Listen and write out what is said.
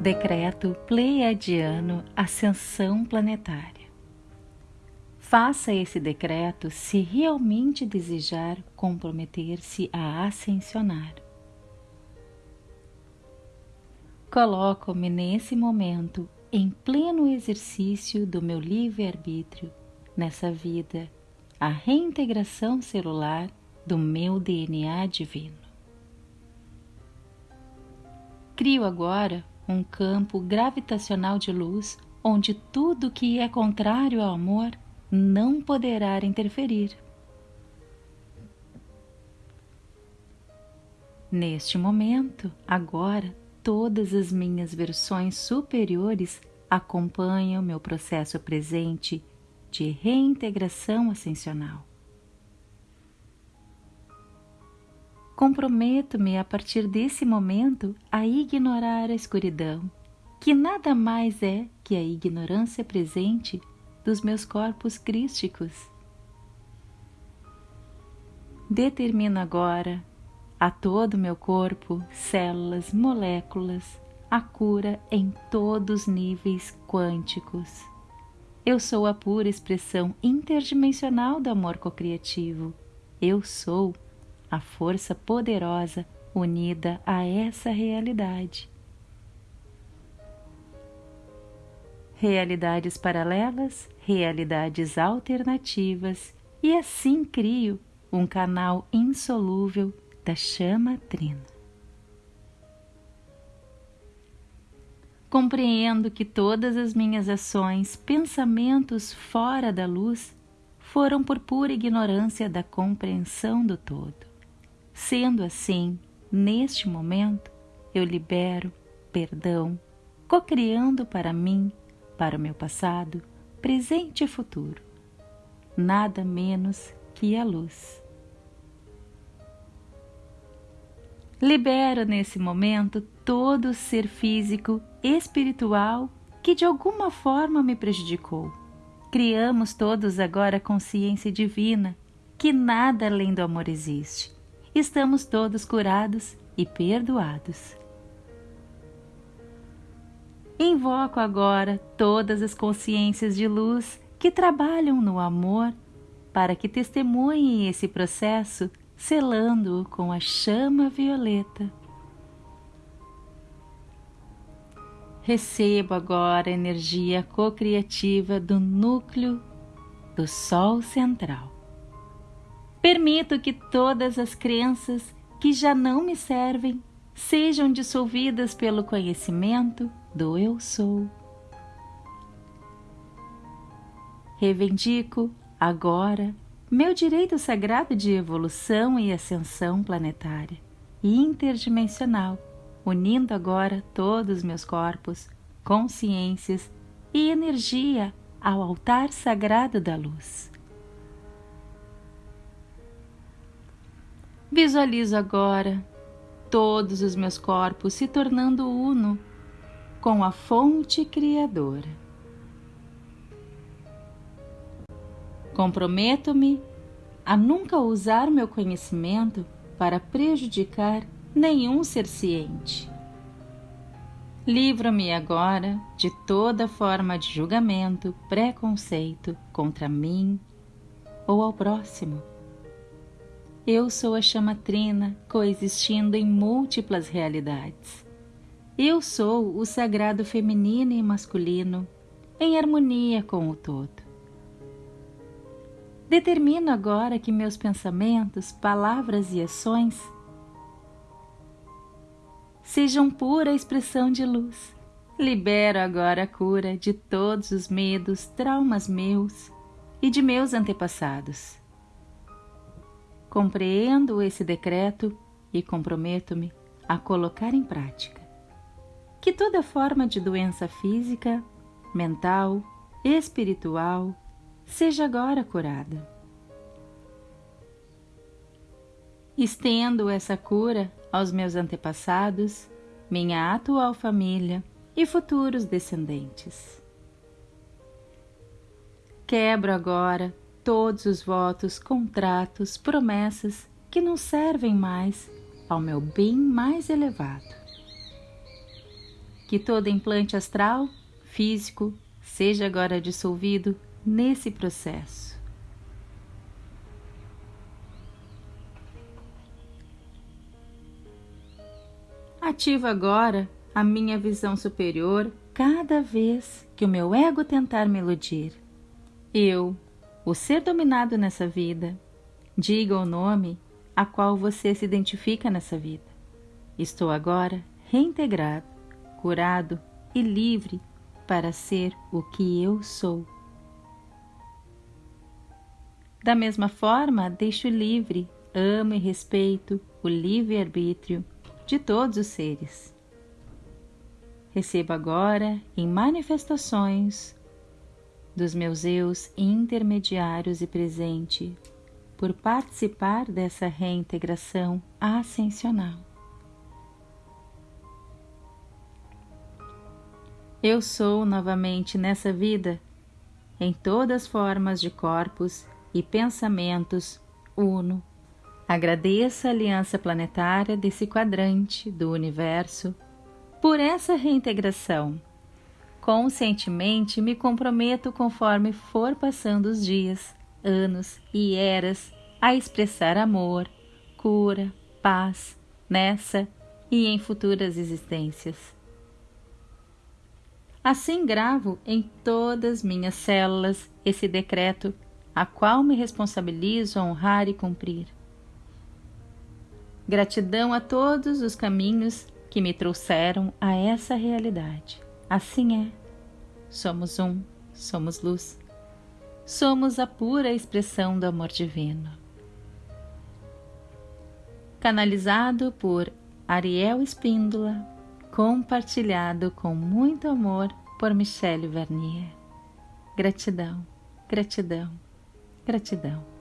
Decreto Pleiadiano Ascensão Planetária. Faça esse decreto se realmente desejar comprometer-se a ascensionar. Coloco-me nesse momento em pleno exercício do meu livre-arbítrio nessa vida, a reintegração celular do meu DNA divino. Crio agora um campo gravitacional de luz onde tudo que é contrário ao amor não poderá interferir. Neste momento, agora, todas as minhas versões superiores acompanham meu processo presente de reintegração ascensional. Comprometo-me a partir desse momento a ignorar a escuridão, que nada mais é que a ignorância presente dos meus corpos crísticos. Determino agora a todo o meu corpo, células, moléculas, a cura em todos os níveis quânticos. Eu sou a pura expressão interdimensional do amor cocriativo. Eu sou a força poderosa unida a essa realidade. Realidades paralelas, realidades alternativas, e assim crio um canal insolúvel da chama trina. Compreendo que todas as minhas ações, pensamentos fora da luz, foram por pura ignorância da compreensão do todo. Sendo assim, neste momento, eu libero perdão, cocriando para mim, para o meu passado, presente e futuro, nada menos que a luz. Libero nesse momento todo o ser físico, espiritual que de alguma forma me prejudicou. Criamos todos agora a consciência divina que nada além do amor existe. Estamos todos curados e perdoados. Invoco agora todas as consciências de luz que trabalham no amor para que testemunhem esse processo selando-o com a chama violeta. Recebo agora a energia cocriativa do núcleo do Sol central. Permito que todas as crenças que já não me servem sejam dissolvidas pelo conhecimento do Eu Sou. Reivindico agora meu direito sagrado de evolução e ascensão planetária e interdimensional, unindo agora todos meus corpos, consciências e energia ao altar sagrado da luz. Visualizo agora todos os meus corpos se tornando uno com a fonte criadora. Comprometo-me a nunca usar meu conhecimento para prejudicar nenhum ser ciente. Livro-me agora de toda forma de julgamento, preconceito contra mim ou ao próximo. Eu sou a chama trina coexistindo em múltiplas realidades. Eu sou o sagrado feminino e masculino em harmonia com o todo. Determino agora que meus pensamentos, palavras e ações sejam pura expressão de luz. Libero agora a cura de todos os medos, traumas meus e de meus antepassados. Compreendo esse decreto e comprometo-me a colocar em prática que toda forma de doença física, mental, espiritual, seja agora curada. Estendo essa cura aos meus antepassados, minha atual família e futuros descendentes. Quebro agora todos os votos, contratos, promessas que não servem mais ao meu bem mais elevado. Que todo implante astral, físico, seja agora dissolvido nesse processo. Ativo agora a minha visão superior cada vez que o meu ego tentar me iludir. Eu, o ser dominado nessa vida, diga o nome a qual você se identifica nessa vida. Estou agora reintegrado, curado e livre para ser o que eu sou. Da mesma forma, deixo livre, amo e respeito o livre-arbítrio de todos os seres. Recebo agora, em manifestações dos meus eus intermediários e presente, por participar dessa reintegração ascensional. Eu sou novamente nessa vida, em todas formas de corpos e pensamentos, uno. Agradeço a aliança planetária desse quadrante do universo por essa reintegração. Conscientemente me comprometo conforme for passando os dias anos e eras a expressar amor, cura, paz nessa e em futuras existências. Assim gravo em todas minhas células esse decreto, a qual me responsabilizo a honrar e cumprir. Gratidão a todos os caminhos que me trouxeram a essa realidade. Assim é. Somos um, somos luz somos a pura expressão do amor divino. Canalizado por Ariel Espíndola, compartilhado com muito amor por Michelle Vernier. Gratidão, gratidão, gratidão.